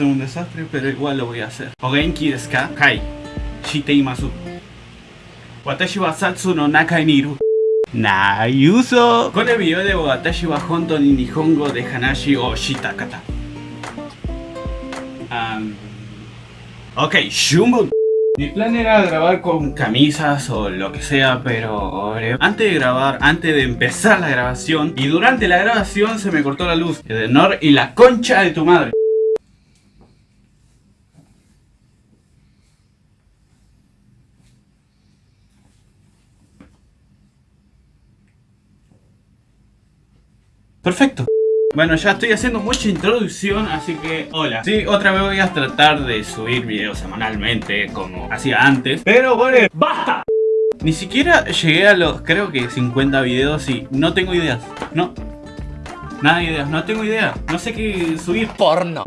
ser un desastre, pero igual lo voy a hacer. O Genki desu ka? Hai. Shiteimasu. Watashi wa Satsu no Nakai ni iru. Nayuso. Con el video de Watashi wa Honto ni Nihongo de Hanashi o Shitakata. Ok, Shumbun. Mi plan era grabar con camisas o lo que sea, pero antes de grabar, antes de empezar la grabación y durante la grabación se me cortó la luz. de Nor y la concha de tu madre. Perfecto. Bueno, ya estoy haciendo mucha introducción, así que hola. Sí, otra vez voy a tratar de subir videos semanalmente, como hacía antes. Pero bueno, ¡basta! Ni siquiera llegué a los, creo que 50 videos y no tengo ideas. No. Nada de ideas, no tengo idea. No sé qué subir. Porno.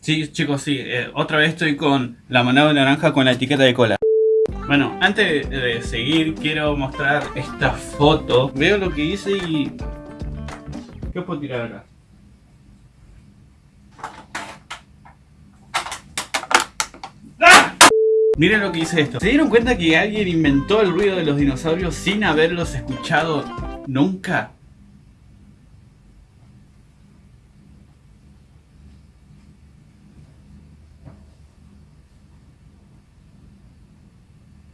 Sí, chicos, sí. Eh, otra vez estoy con la manada de naranja con la etiqueta de cola. Bueno, antes de seguir, quiero mostrar esta foto. Veo lo que hice y... ¿Qué puedo tirar acá? Miren lo que dice esto. ¿Se dieron cuenta que alguien inventó el ruido de los dinosaurios sin haberlos escuchado nunca?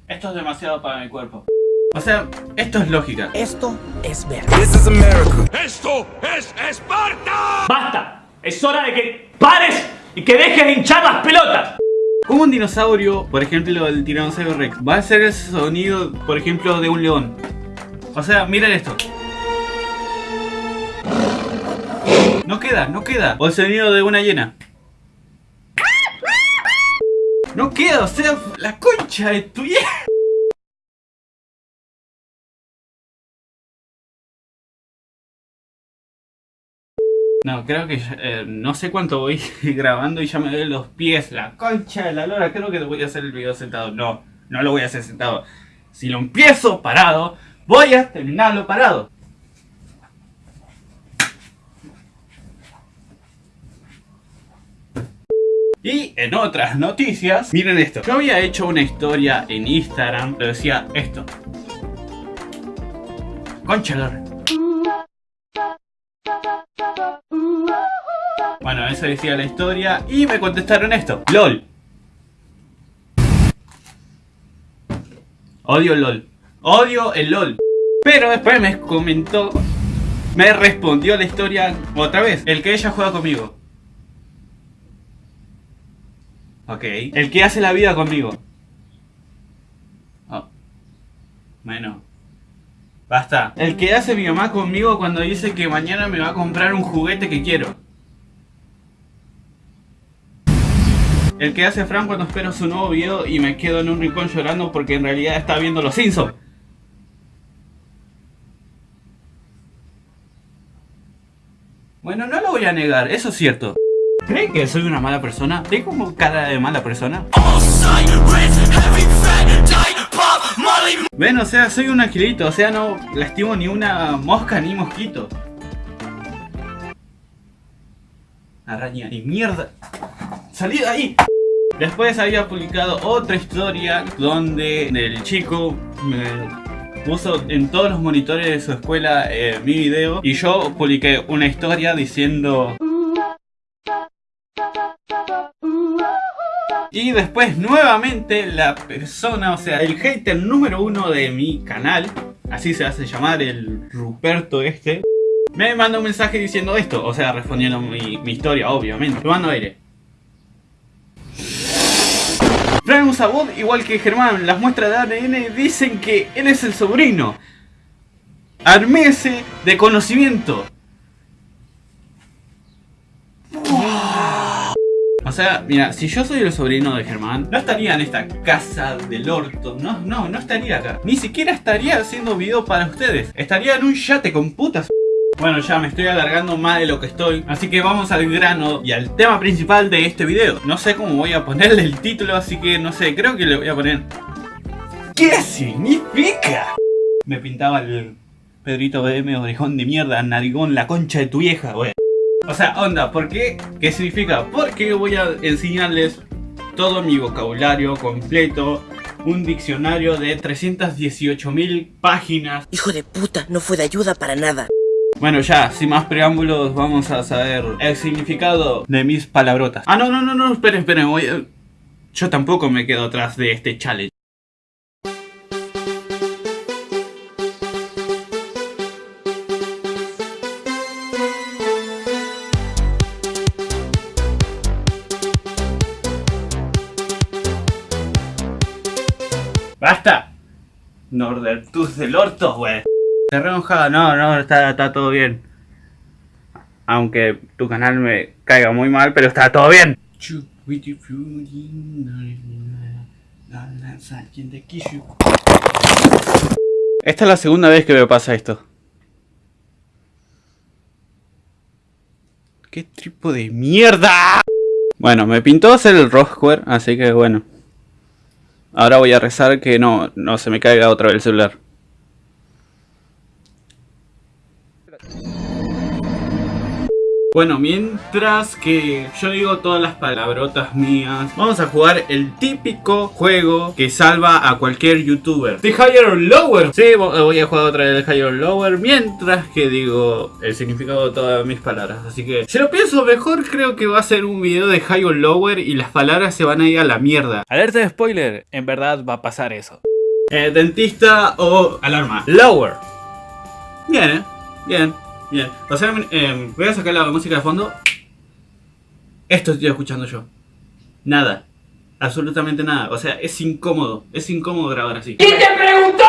Esto es demasiado para mi cuerpo. O sea, esto es lógica. Esto es verdad. ¡Esto es Esparta! ¡Basta! Es hora de que pares y que dejes de hinchar las pelotas. Como un dinosaurio, por ejemplo el tiranosaurio rex, va a hacer el sonido, por ejemplo, de un león. O sea, miren esto. No queda, no queda. O el sonido de una hiena. No queda, o sea, la concha de tu vieja. No, creo que eh, no sé cuánto voy grabando y ya me duelen los pies, la concha de la lora. Creo que voy a hacer el video sentado. No, no lo voy a hacer sentado. Si lo empiezo parado, voy a terminarlo parado. Y en otras noticias, miren esto. Yo había hecho una historia en Instagram, lo decía esto. Concha lora. Bueno, eso decía la historia y me contestaron esto. LOL. Odio LOL. Odio el LOL. Pero después me comentó, me respondió la historia otra vez. El que ella juega conmigo. Ok. El que hace la vida conmigo. Oh. Bueno. Basta. El que hace mi mamá conmigo cuando dice que mañana me va a comprar un juguete que quiero. El que hace Fran cuando espero su nuevo video y me quedo en un rincón llorando porque en realidad está viendo Los Simpsons. Bueno, no lo voy a negar, eso es cierto. ¿Creen que soy una mala persona? ¿Tengo cara de mala persona? Ven, o sea, soy un angelito, o sea, no lastimo ni una mosca ni mosquito. Araña, ni mierda. ¡Salí de ahí! Después había publicado otra historia donde el chico me puso en todos los monitores de su escuela eh, mi video y yo publiqué una historia diciendo... Y después nuevamente la persona, o sea, el hater número uno de mi canal, así se hace llamar el Ruperto este, me manda un mensaje diciendo esto, o sea, respondiendo mi, mi historia, obviamente. Lo mando aire. Fran usa igual que Germán. Las muestras de ADN dicen que él es el sobrino. Armese de conocimiento. O sea, mira, si yo soy el sobrino de Germán, no estaría en esta casa del orto. No, no, no estaría acá. Ni siquiera estaría haciendo video para ustedes. Estaría en un yate con putas. Bueno, ya me estoy alargando más de lo que estoy, así que vamos al grano y al tema principal de este video. No sé cómo voy a ponerle el título, así que no sé, creo que le voy a poner... ¿Qué significa? Me pintaba el Pedrito BM orejón de mierda, narigón, la concha de tu vieja, wey. O sea, onda, ¿por qué? ¿Qué significa? Porque voy a enseñarles todo mi vocabulario completo un diccionario de 318.000 páginas. Hijo de puta, no fue de ayuda para nada. Bueno, ya, sin más preámbulos, vamos a saber el significado de mis palabrotas. Ah, no, no, no, no, esperen, esperen, voy a... Yo tampoco me quedo atrás de este challenge. ¡Basta! Nordertus del orto, güey. Se re enojado, no, no, está, está todo bien. Aunque tu canal me caiga muy mal, pero está todo bien. Esta es la segunda vez que me pasa esto. ¿Qué tipo de mierda? Bueno, me pintó hacer el Rosquare, así que bueno. Ahora voy a rezar que no, no se me caiga otra vez el celular. Bueno, mientras que yo digo todas las palabrotas mías, vamos a jugar el típico juego que salva a cualquier youtuber. The Higher or Lower. Sí, voy a jugar otra vez el Higher or Lower mientras que digo el significado de todas mis palabras. Así que, si lo pienso mejor, creo que va a ser un video de Higher or Lower y las palabras se van a ir a la mierda. Alerta de spoiler, en verdad va a pasar eso. Eh, dentista o alarma. Lower. Bien, eh. Bien. Bien, o sea, eh, voy a sacar la música de fondo. Esto estoy escuchando yo. Nada. Absolutamente nada. O sea, es incómodo. Es incómodo grabar así. ¿Quién te preguntó?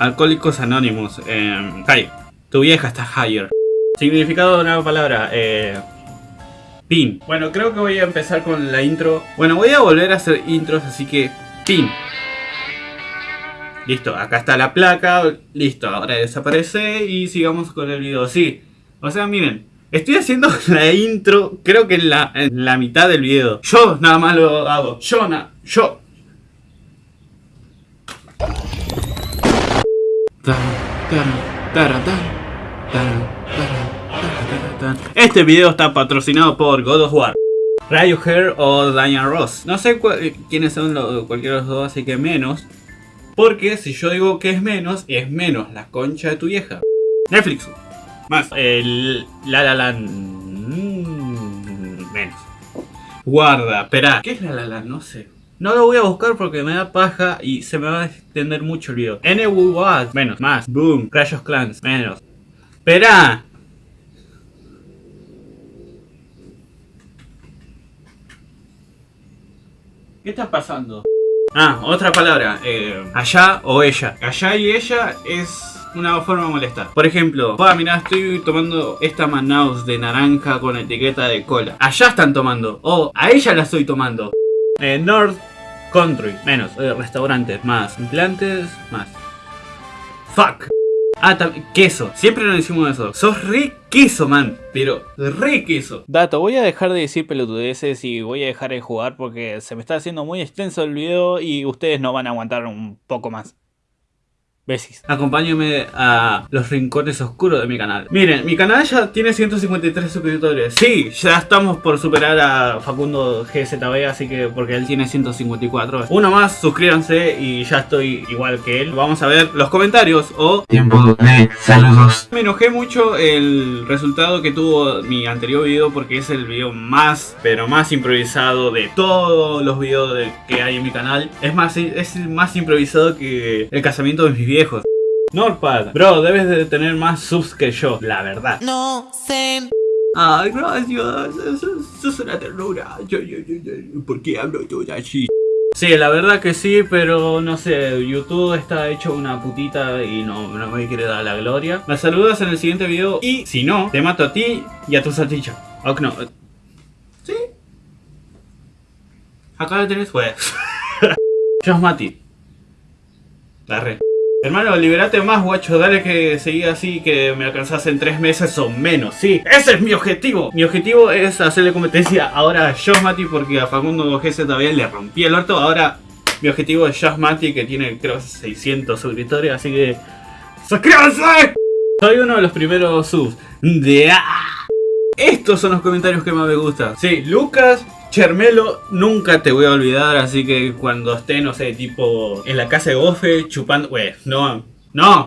Alcohólicos Anónimos. Eh, hi. Tu vieja está higher. Significado de una palabra. Eh, pin. Bueno, creo que voy a empezar con la intro. Bueno, voy a volver a hacer intros, así que... Pin. Listo, acá está la placa, listo, ahora desaparece y sigamos con el video. Sí, o sea, miren, estoy haciendo la intro, creo que en la, en la mitad del video. Yo nada más lo hago, yo, na, yo. Este video está patrocinado por God of War. Hair o Diana Ross. No sé quiénes son los, cualquiera de los dos, así que menos. Porque si yo digo que es menos, es menos la concha de tu vieja. Netflix. Más. El La La la mm, menos. Guarda, espera. ¿Qué es La La la No sé. No lo voy a buscar porque me da paja y se me va a extender mucho el video. NW menos. Más. Boom. Crash of Clans, menos. Espera. ¿Qué está pasando? Ah, otra palabra. Eh, allá o ella. Allá y ella es una forma de molestar. Por ejemplo, mira, estoy tomando esta Manaus de naranja con etiqueta de cola. Allá están tomando. O a ella la estoy tomando. Eh, North Country, menos. Eh, restaurantes, más. Implantes, más. Fuck. Ah, queso. Siempre nos decimos eso. Sos re queso, man. Pero re queso. Dato, voy a dejar de decir pelotudeces y voy a dejar de jugar porque se me está haciendo muy extenso el video y ustedes no van a aguantar un poco más. Besis. Acompáñenme a los rincones oscuros de mi canal. Miren, mi canal ya tiene 153 suscriptores. Sí, ya estamos por superar a Facundo GZB, así que porque él tiene 154. Uno más, suscríbanse y ya estoy igual que él. Vamos a ver los comentarios o... Tiempo de saludos. Me enojé mucho el resultado que tuvo mi anterior video porque es el video más, pero más improvisado de todos los videos que hay en mi canal. Es más, es más improvisado que el casamiento de mis viejos Norpad, bro, debes de tener más subs que yo, la verdad. No sé. Ay, gracias, eso, es una ternura. ¿Por qué hablo todo así? Sí, la verdad que sí, pero no sé, YouTube está hecho una putita y no, no me quiere dar la gloria. Me saludas en el siguiente video y si no, te mato a ti y a tu salchicha. Ok, no. ¿Sí? Acá lo tenés, pues. Yo Mati. La re. Hermano, liberate más, guacho. Dale que siga así, que me alcanzas en tres meses o menos. Sí, ese es mi objetivo. Mi objetivo es hacerle competencia ahora a Josh Mati porque a Facundo GZ todavía le rompí el orto. Ahora mi objetivo es Josh Mati que tiene creo 600 suscriptores. Así que... ¡Suscríbanse! Soy uno de los primeros subs de... estos son los comentarios que más me gustan. Sí, Lucas, Chermelo, nunca te voy a olvidar, así que cuando esté, no sé, tipo en la casa de Gofe, chupando... Wey, no, no.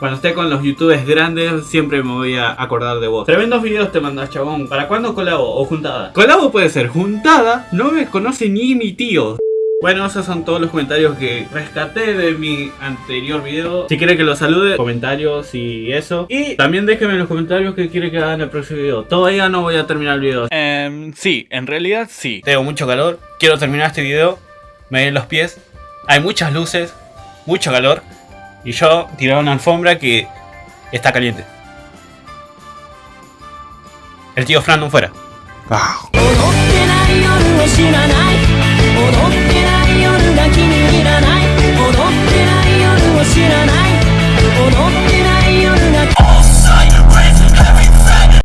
Cuando esté con los youtubers grandes, siempre me voy a acordar de vos. Tremendos videos te mandas, chabón. ¿Para cuándo colabo o juntada? Colabo puede ser juntada, no me conoce ni mi tío. Bueno, esos son todos los comentarios que rescaté de mi anterior video. Si quiere que los salude, comentarios y eso. Y también déjenme en los comentarios qué quiere que haga en el próximo video. Todavía no voy a terminar el video. Em, sí, en realidad sí. Tengo mucho calor, quiero terminar este video. Me ven los pies. Hay muchas luces, mucho calor. Y yo tiraba una alfombra que está caliente. El tío Fran no fuera. 思